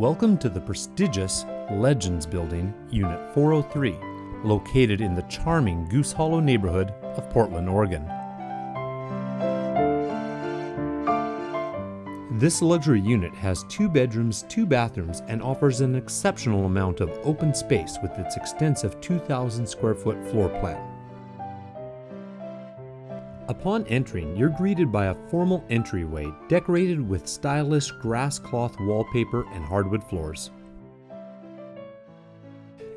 Welcome to the prestigious Legends Building, Unit 403, located in the charming Goose Hollow neighborhood of Portland, Oregon. This luxury unit has two bedrooms, two bathrooms, and offers an exceptional amount of open space with its extensive 2,000 square foot floor plan. Upon entering, you're greeted by a formal entryway decorated with stylish grass cloth wallpaper and hardwood floors.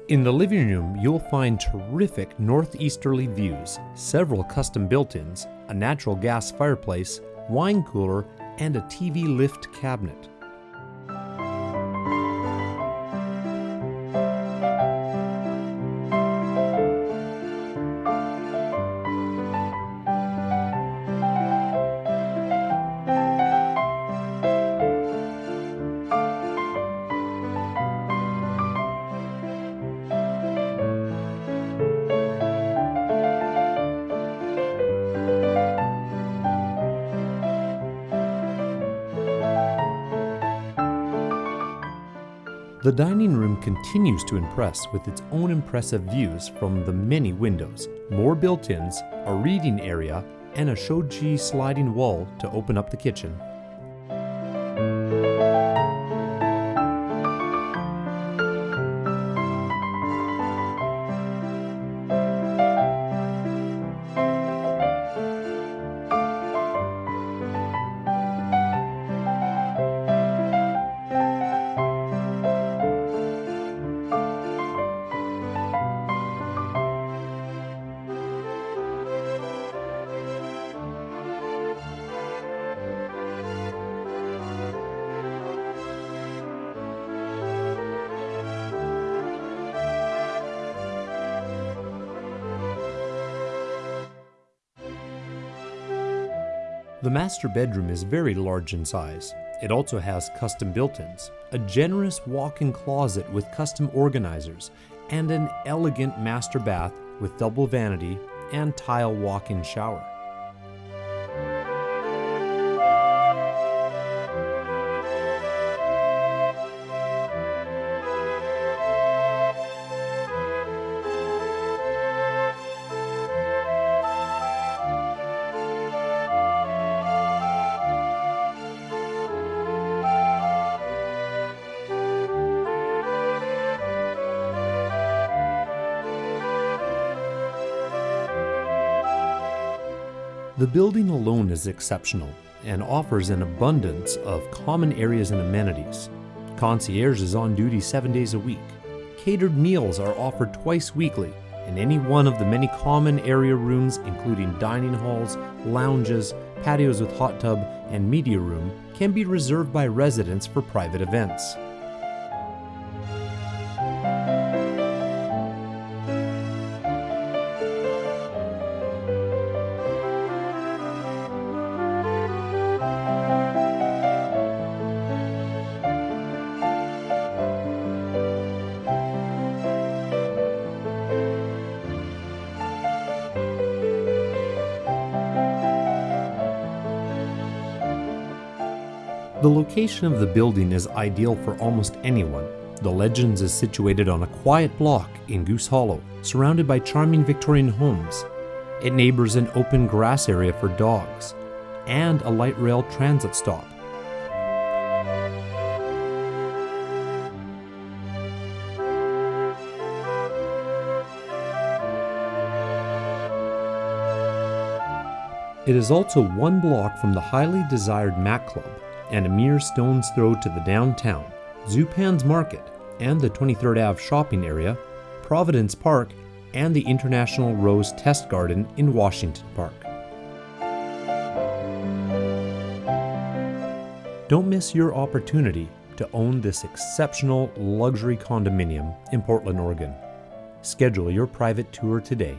In the living room, you'll find terrific northeasterly views, several custom built-ins, a natural gas fireplace, wine cooler, and a TV lift cabinet. The dining room continues to impress with its own impressive views from the many windows, more built-ins, a reading area, and a shoji sliding wall to open up the kitchen. The master bedroom is very large in size. It also has custom built-ins, a generous walk-in closet with custom organizers, and an elegant master bath with double vanity and tile walk-in shower. The building alone is exceptional and offers an abundance of common areas and amenities. Concierge is on duty seven days a week. Catered meals are offered twice weekly, and any one of the many common area rooms, including dining halls, lounges, patios with hot tub, and media room, can be reserved by residents for private events. The location of the building is ideal for almost anyone. The Legends is situated on a quiet block in Goose Hollow, surrounded by charming Victorian homes. It neighbors an open grass area for dogs and a light rail transit stop. It is also one block from the highly desired Mac Club, and a mere stone's throw to the downtown, Zupan's Market, and the 23rd Ave shopping area, Providence Park, and the International Rose Test Garden in Washington Park. Don't miss your opportunity to own this exceptional luxury condominium in Portland, Oregon. Schedule your private tour today